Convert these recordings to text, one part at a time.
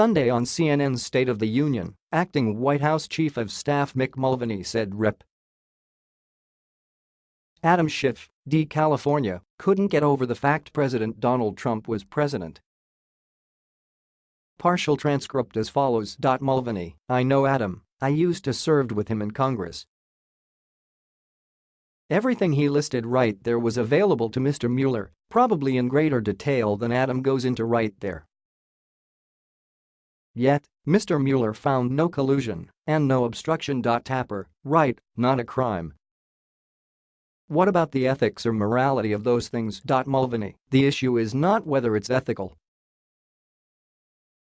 Sunday on CNN's State of the Union, acting White House Chief of Staff Mick Mulvaney said Rep. Adam Schiff, D. California, couldn't get over the fact President Donald Trump was president. Partial transcript as follows. Mulvaney, I know Adam, I used to served with him in Congress. Everything he listed right there was available to Mr. Mueller, probably in greater detail than Adam goes into right there. Yet, Mr. Mueller found no collusion and no obstruction. Tapper, right, not a crime. What about the ethics or morality of those things? Mulvaney, the issue is not whether it's ethical.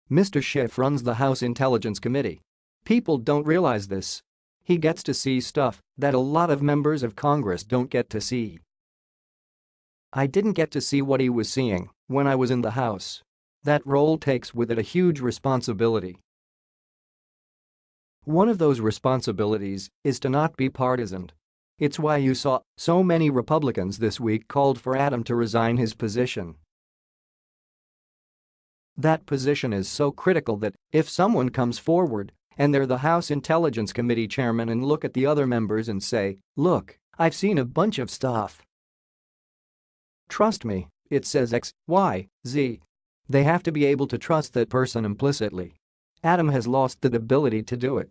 Mr. Schiff runs the House Intelligence Committee. People don't realize this. He gets to see stuff that a lot of members of Congress don't get to see. I didn't get to see what he was seeing when I was in the House. That role takes with it a huge responsibility. One of those responsibilities is to not be partisan. It's why you saw so many Republicans this week called for Adam to resign his position. That position is so critical that if someone comes forward and they're the House Intelligence Committee chairman and look at the other members and say, look, I've seen a bunch of stuff. Trust me, it says X, Y, Z. They have to be able to trust that person implicitly. Adam has lost the ability to do it.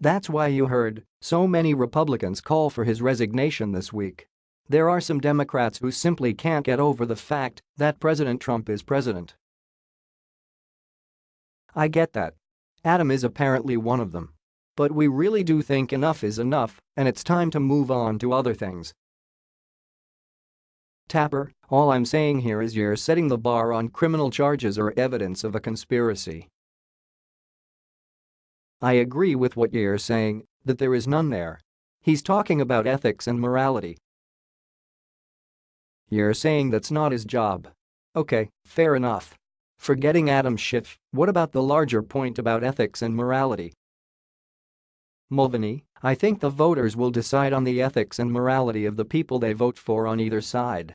That's why you heard so many Republicans call for his resignation this week. There are some Democrats who simply can't get over the fact that President Trump is president. I get that. Adam is apparently one of them. But we really do think enough is enough and it's time to move on to other things. Tapper, all I'm saying here is you're setting the bar on criminal charges or evidence of a conspiracy. I agree with what you're saying, that there is none there. He's talking about ethics and morality. You're saying that's not his job. Okay, fair enough. Forgetting Adam Schiff, what about the larger point about ethics and morality? Mulvaney, I think the voters will decide on the ethics and morality of the people they vote for on either side.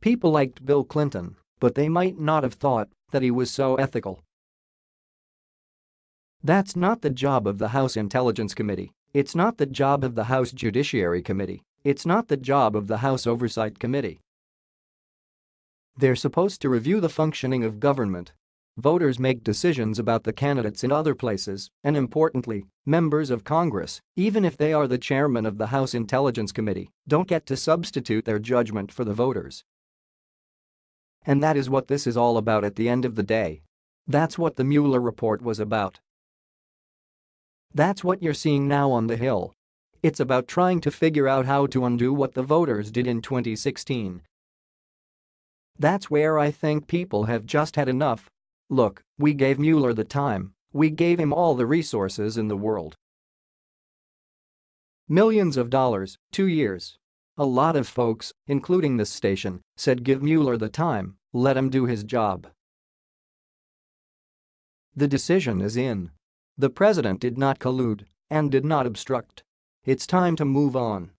People liked Bill Clinton, but they might not have thought that he was so ethical. That's not the job of the House Intelligence Committee, it's not the job of the House Judiciary Committee, it's not the job of the House Oversight Committee. They're supposed to review the functioning of government. Voters make decisions about the candidates in other places, and importantly, members of Congress, even if they are the chairman of the House Intelligence Committee, don't get to substitute their judgment for the voters. And that is what this is all about at the end of the day. That's what the Mueller report was about. That's what you're seeing now on the Hill. It's about trying to figure out how to undo what the voters did in 2016. That's where I think people have just had enough. Look, we gave Mueller the time, we gave him all the resources in the world. Millions of dollars, two years. A lot of folks, including this station, said give Mueller the time, let him do his job. The decision is in. The president did not collude and did not obstruct. It's time to move on.